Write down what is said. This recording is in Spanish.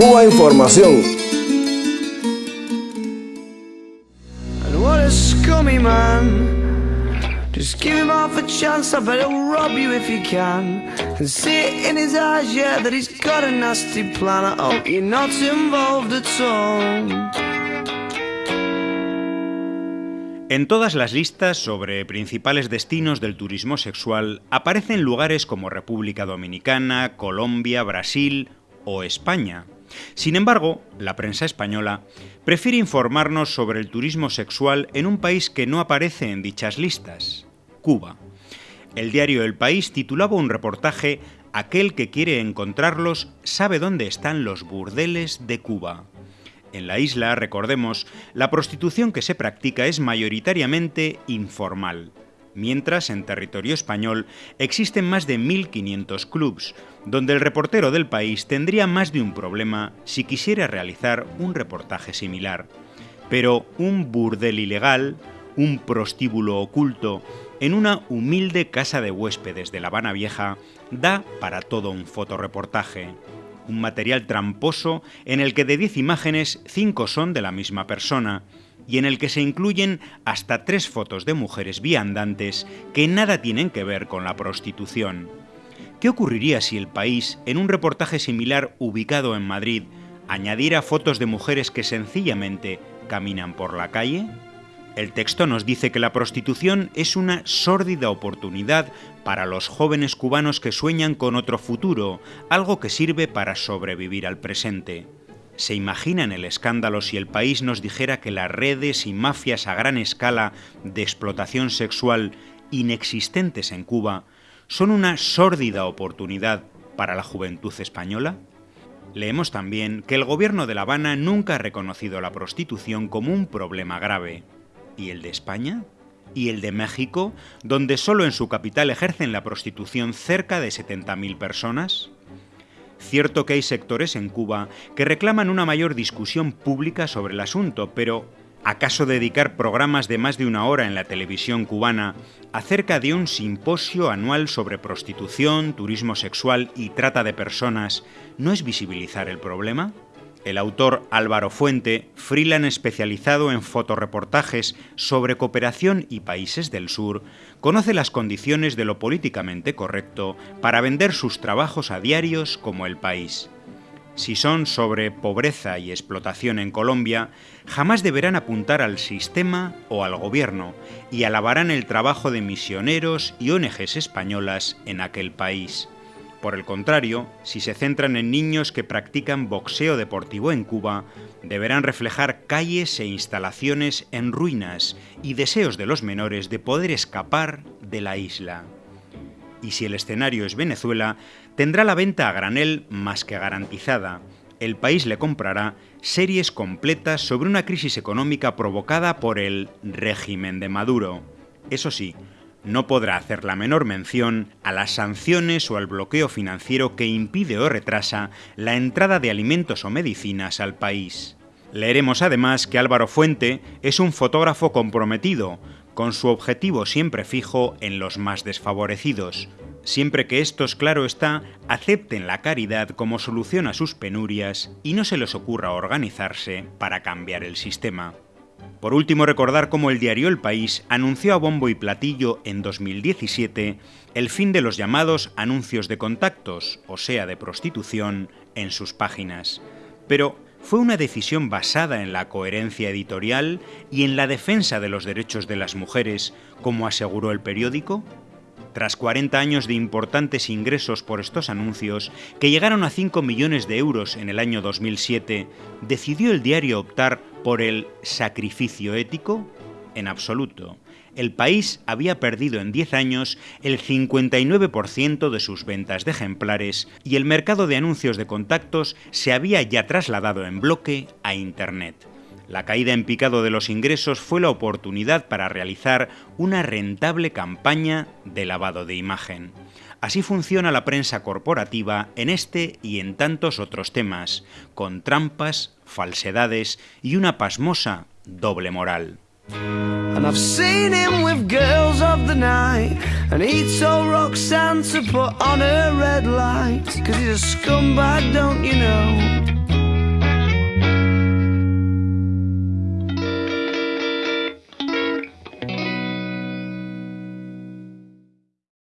Cuba Información. Just give him half a chance, I bet he'll rob you if you can. And see it in his eyes, yeah, that he's got a nasty plan. I hope you're not involved at all. En todas las listas sobre principales destinos del turismo sexual aparecen lugares como República Dominicana, Colombia, Brasil o España. Sin embargo, la prensa española prefiere informarnos sobre el turismo sexual en un país que no aparece en dichas listas, Cuba. El diario El País titulaba un reportaje Aquel que quiere encontrarlos sabe dónde están los burdeles de Cuba. En la isla, recordemos, la prostitución que se practica es mayoritariamente informal, mientras en territorio español existen más de 1.500 clubs, donde el reportero del país tendría más de un problema si quisiera realizar un reportaje similar. Pero un burdel ilegal, un prostíbulo oculto en una humilde casa de huéspedes de La Habana Vieja da para todo un fotoreportaje. Un material tramposo en el que de 10 imágenes 5 son de la misma persona y en el que se incluyen hasta tres fotos de mujeres viandantes que nada tienen que ver con la prostitución. ¿Qué ocurriría si el país, en un reportaje similar ubicado en Madrid, añadiera fotos de mujeres que sencillamente caminan por la calle? El texto nos dice que la prostitución es una sórdida oportunidad para los jóvenes cubanos que sueñan con otro futuro, algo que sirve para sobrevivir al presente. ¿Se imaginan el escándalo si el país nos dijera que las redes y mafias a gran escala de explotación sexual inexistentes en Cuba son una sórdida oportunidad para la juventud española? Leemos también que el gobierno de La Habana nunca ha reconocido la prostitución como un problema grave. ¿Y el de España? ¿Y el de México, donde solo en su capital ejercen la prostitución cerca de 70.000 personas? Cierto que hay sectores en Cuba que reclaman una mayor discusión pública sobre el asunto, pero ¿acaso dedicar programas de más de una hora en la televisión cubana acerca de un simposio anual sobre prostitución, turismo sexual y trata de personas no es visibilizar el problema? El autor Álvaro Fuente, freelance especializado en fotoreportajes sobre cooperación y países del sur, conoce las condiciones de lo políticamente correcto para vender sus trabajos a diarios como El País. Si son sobre pobreza y explotación en Colombia, jamás deberán apuntar al sistema o al gobierno y alabarán el trabajo de misioneros y ONGs españolas en aquel país. Por el contrario, si se centran en niños que practican boxeo deportivo en Cuba, deberán reflejar calles e instalaciones en ruinas y deseos de los menores de poder escapar de la isla. Y si el escenario es Venezuela, tendrá la venta a granel más que garantizada. El país le comprará series completas sobre una crisis económica provocada por el régimen de Maduro. Eso sí, no podrá hacer la menor mención a las sanciones o al bloqueo financiero que impide o retrasa la entrada de alimentos o medicinas al país. Leeremos además que Álvaro Fuente es un fotógrafo comprometido, con su objetivo siempre fijo en los más desfavorecidos, siempre que estos, claro está, acepten la caridad como solución a sus penurias y no se les ocurra organizarse para cambiar el sistema. Por último, recordar cómo el diario El País anunció a bombo y platillo en 2017 el fin de los llamados anuncios de contactos, o sea, de prostitución, en sus páginas. Pero, ¿fue una decisión basada en la coherencia editorial y en la defensa de los derechos de las mujeres, como aseguró el periódico? Tras 40 años de importantes ingresos por estos anuncios, que llegaron a 5 millones de euros en el año 2007, ¿decidió el diario optar por el sacrificio ético? En absoluto. El país había perdido en 10 años el 59% de sus ventas de ejemplares y el mercado de anuncios de contactos se había ya trasladado en bloque a Internet. La caída en picado de los ingresos fue la oportunidad para realizar una rentable campaña de lavado de imagen. Así funciona la prensa corporativa en este y en tantos otros temas, con trampas, falsedades y una pasmosa doble moral. And